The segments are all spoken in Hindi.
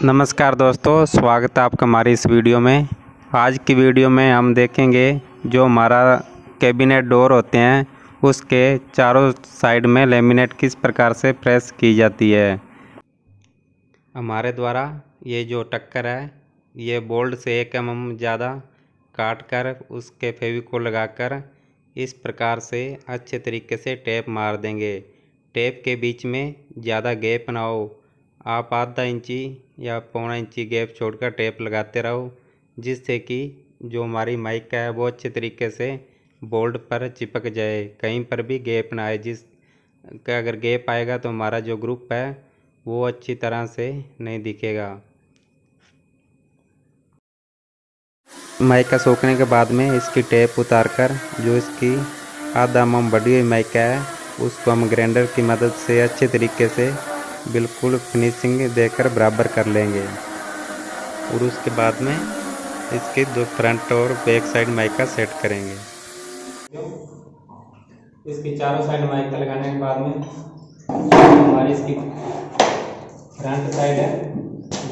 नमस्कार दोस्तों, स्वागत है आपका हमारी इस वीडियो में। आज की वीडियो में हम देखेंगे जो हमारा कैबिनेट डोर होते हैं, उसके चारों साइड में लेमिनेट किस प्रकार से प्रेस की जाती है। हमारे द्वारा ये जो टक्कर है, ये बोल्ड से एक एम एम ज़्यादा काट कर उसके फेविकोल लगाकर इस प्रकार से अच्छे तरीके से टेप मार देंगे। टेप के बीच में ज़्यादा गैप ना हो। आप आधा इंची या पौना इंची गैप छोड़कर टेप लगाते रहो, जिससे कि जो हमारी माइक का है वो अच्छे तरीके से बोल्ड पर चिपक जाए, कहीं पर भी गैप ना आए। जिस का अगर गैप आएगा तो हमारा जो ग्रुप है वो अच्छी तरह से नहीं दिखेगा। माइक का सूखने के बाद में इसकी टेप उतार कर जो इसकी आधा मम बढ़ी हुई माइक है, उसको हम ग्राइंडर की मदद से अच्छे तरीके से बिल्कुल फिनिशिंग देकर बराबर कर लेंगे। और उसके बाद में इसके दो फ्रंट और बैक साइड माइका सेट करेंगे। इसकी चारों साइड माइका लगाने के बाद में हमारी इसकी फ्रंट साइड है,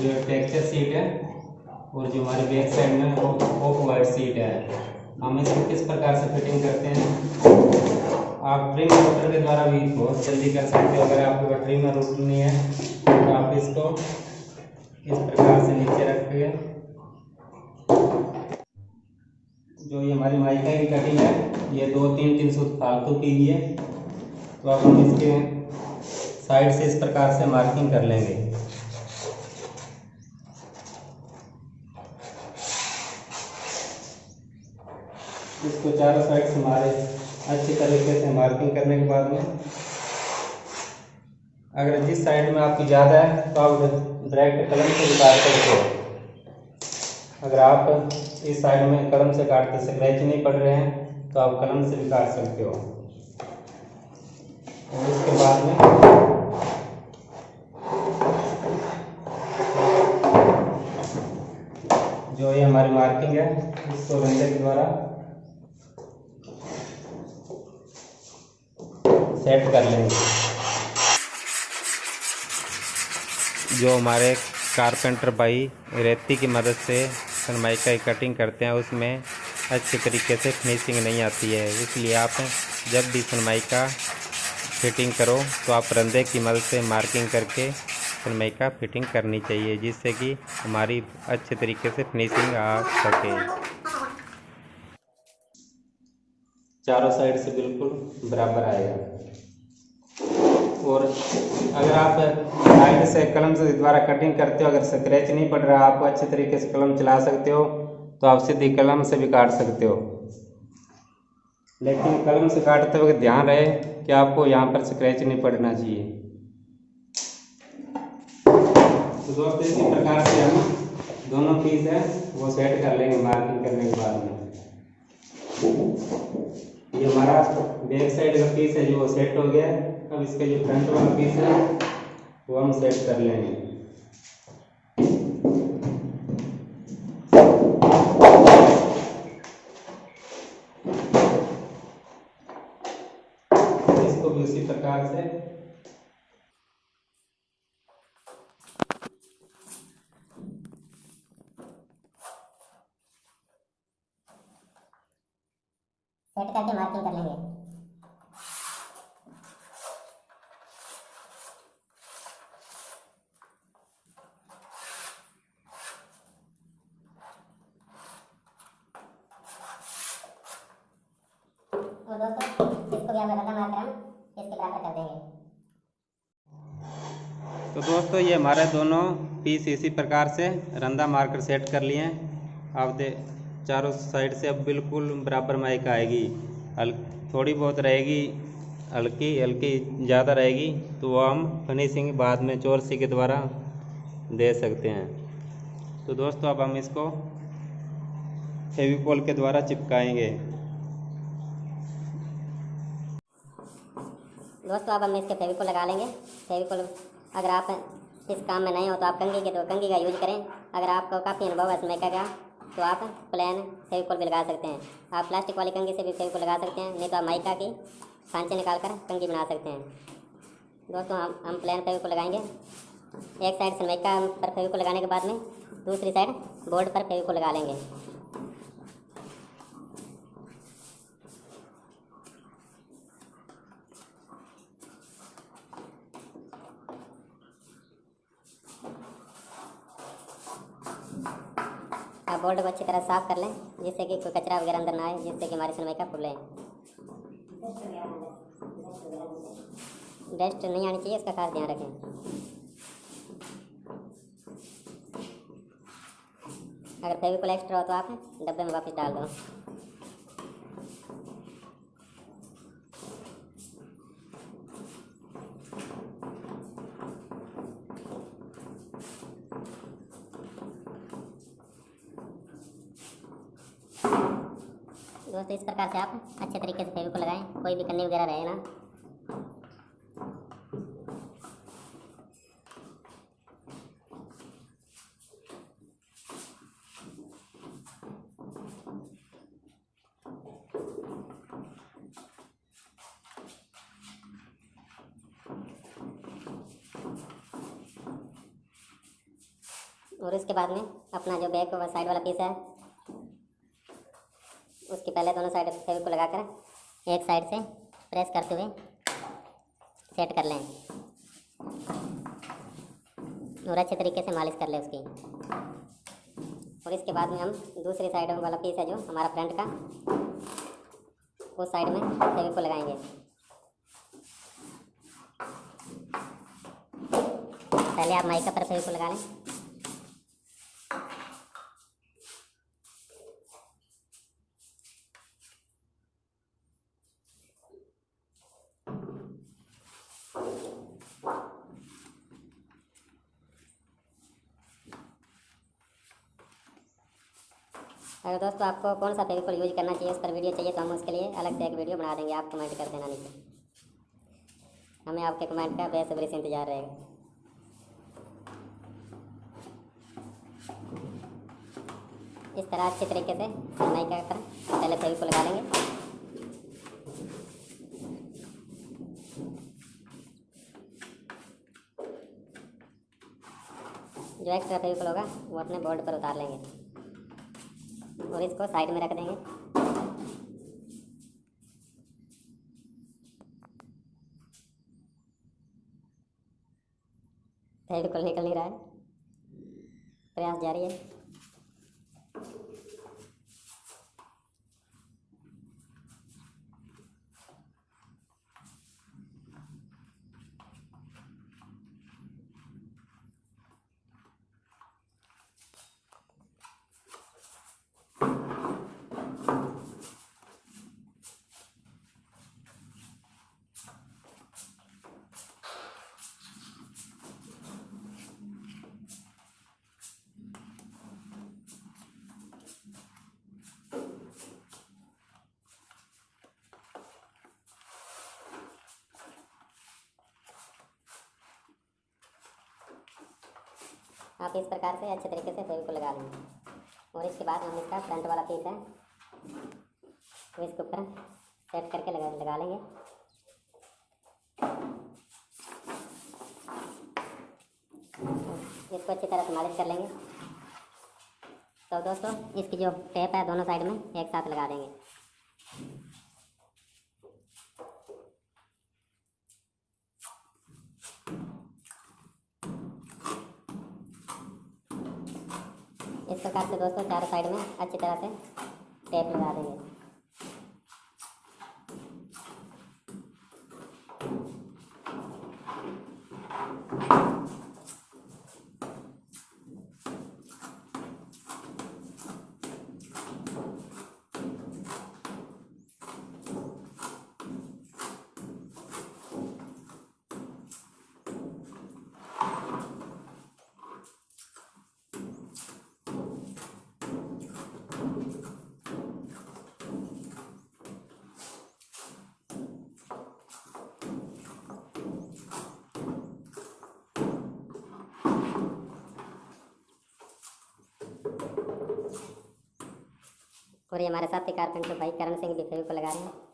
जो टेक्सचर सीट है, और जो हमारी बैक साइड में ऑफ़ वाइट सीट है। हम इसको किस प्रकार से फिटिंग करते हैं? आप ट्रिम मोटर के द्वारा भी बहुत जल्दी कर सकते हो, अगर आपके पास ट्रिमर रूट नहीं है तो आप इसको इस प्रकार से नीचे रख के जो ये हमारी माइका की कटिंग है, ये दो तीन तीन सूत फालतू की है तो आप हम इसके साइड से इस प्रकार से मार्किंग कर लेंगे। इसको चारों साइड से हमारे अच्छी तरीके से मार्किंग करने के बाद में। अगर जिस साइड में आपकी ज़्यादा है तो आप डायरेक्ट कलम से काट सकते हो। अगर आप इस साइड में कलम से काटते स्क्रैच नहीं पड़ रहे हैं तो आप कलम से भी काट सकते हो। और उसके बाद में जो ये हमारी मार्किंग है, इसको के द्वारा सेट कर लेंगे। जो हमारे कारपेंटर भाई रेती की मदद से सनमाइका की कटिंग करते हैं, उसमें अच्छे तरीके से फिनिशिंग नहीं आती है। इसलिए आप जब भी सनमाइका फिटिंग करो तो आप रंधे की मदद से मार्किंग करके सनमाइका फिटिंग करनी चाहिए, जिससे कि हमारी अच्छे तरीके से फिनिशिंग आ सके। चारों साइड से बिल्कुल बराबर आएगा। और अगर आप साइड से कलम से द्वारा कटिंग करते हो, अगर स्क्रैच नहीं पड़ रहा, आप अच्छे तरीके से कलम चला सकते हो तो आप सीधी कलम से भी काट सकते हो। लेकिन कलम से काटते वक्त ध्यान रहे कि आपको यहाँ पर स्क्रैच नहीं पड़ना चाहिए। तो दोस्तों, इसी प्रकार से हम दोनों पीस है, वो सेट कर लेंगे मार्किंग करने के बाद में। ये हमारा बैक साइड का पीस है जो सेट हो गया। अब इसका जो फ्रंट वाला पीस है, वो हम सेट कर लेंगे। इसको भी उसी प्रकार से सेट करके मार्किंग कर लेंगे और दोस्तों हम रंधा मार्कर हम इसके बराबर कर देंगे। तो दोस्तों, ये हमारे दोनों पीस इसी प्रकार से रंधा मार्कर सेट कर लिए हैं। आप दे, चारों साइड से अब बिल्कुल बराबर माइक आएगी। हल, थोड़ी बहुत रहेगी, हल्की हल्की ज़्यादा रहेगी तो वो हम फिनिशिंग बाद में चोरसी के द्वारा दे सकते हैं। तो दोस्तों, अब हम इसको फेविकोल के द्वारा चिपकाएँगे। दोस्तों, अब हम इसके फेविकोल लगा लेंगे। फेविकोल अगर आप इस काम में नहीं हो तो आप कंगी के तो कंगी का यूज़ करें। अगर आपको काफ़ी अनुभव है स्मेका का तो आप प्लेन फेविकोल भी लगा सकते हैं। आप प्लास्टिक वाली कंगी से भी फेविकोल लगा सकते हैं, नहीं तो आप माइका की सांचे निकाल कर कंगी बना सकते हैं। दोस्तों, हम हम प्लेन फेविकोल लगाएँगे। एक साइड से सनमाइका पर फेविकोल लगाने के बाद में दूसरी साइड बोर्ड पर फेविकोल लगा लेंगे। आप बोर्ड को अच्छी तरह साफ़ कर लें, जिससे कि कोई कचरा वगैरह अंदर ना आए, जिससे कि हमारी का खुले डस्ट नहीं आनी चाहिए इसका खास ध्यान रखें। अगर फेविकोल एक्स्ट्रा हो तो आप डब्बे में वापस डाल दो। दोस्तों इस प्रकार से आप अच्छे तरीके से फेविकोल लगाएँ, कोई भी कन्नी वगैरह रहे ना। और इसके बाद में अपना जो बैक व साइड वाला पीस है उसकी पहले दोनों साइड फेविक को लगाकर एक साइड से प्रेस करते हुए सेट कर लें। और अच्छे तरीके से मालिश कर लें उसकी। और इसके बाद में हम दूसरी साइड वाला पीस है जो हमारा फ्रंट का, उस साइड में फेविक को लगाएँगे। पहले आप माइका पर फेविक को लगा लें। अगर दोस्तों, आपको कौन सा फेविकोल यूज़ करना चाहिए? उस पर वीडियो चाहिए तो हम उसके लिए अलग से एक वीडियो बना देंगे। आप कमेंट कर देना नीचे। हमें आपके कमेंट का बेसब्री से इंतज़ार रहेगा। इस तरह अच्छे तरीके से नहीं कर, पहले फेविकोल लगा लेंगे। जो एक्स्ट्रा फेविकोल होगा, वो अपने बोर्ड पर उतार लेंगे। और इसको साइड में रख देंगे। फेविकोल निकल नहीं रहा है। प्रयास जारी है। आप इस प्रकार से अच्छे तरीके से फेविकोल लगा लेंगे। और इसके बाद हम इसका फ्रंट वाला पीस है, वो इसके ऊपर सेट करके लगा लगा लेंगे। इसको अच्छी तरह से मालिश कर लेंगे। तो दोस्तों, इसकी जो टेप है, दोनों साइड में एक साथ लगा देंगे। इस प्रकार से दोस्तों चारों साइड में अच्छी तरह से टेप लगा देंगे। और ये हमारे साथी कारपेंटर भाई करण सिंह भी फेवी को लगा रहे हैं।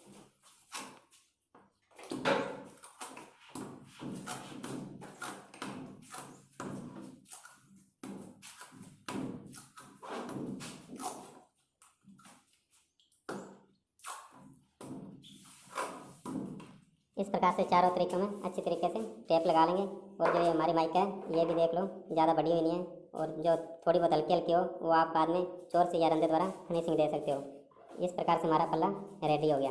इस प्रकार से चारों तरीकों में अच्छी तरीके से टेप लगा लेंगे और जो ये हमारी माइक है, ये भी देख लो, ज़्यादा बड़ी हुई नहीं है। और जो थोड़ी बहुत हल्की हल्की हो, वो आप बाद में चोर से या रंधे द्वारा फिनिशिंग दे सकते हो। इस प्रकार से हमारा पल्ला रेडी हो गया।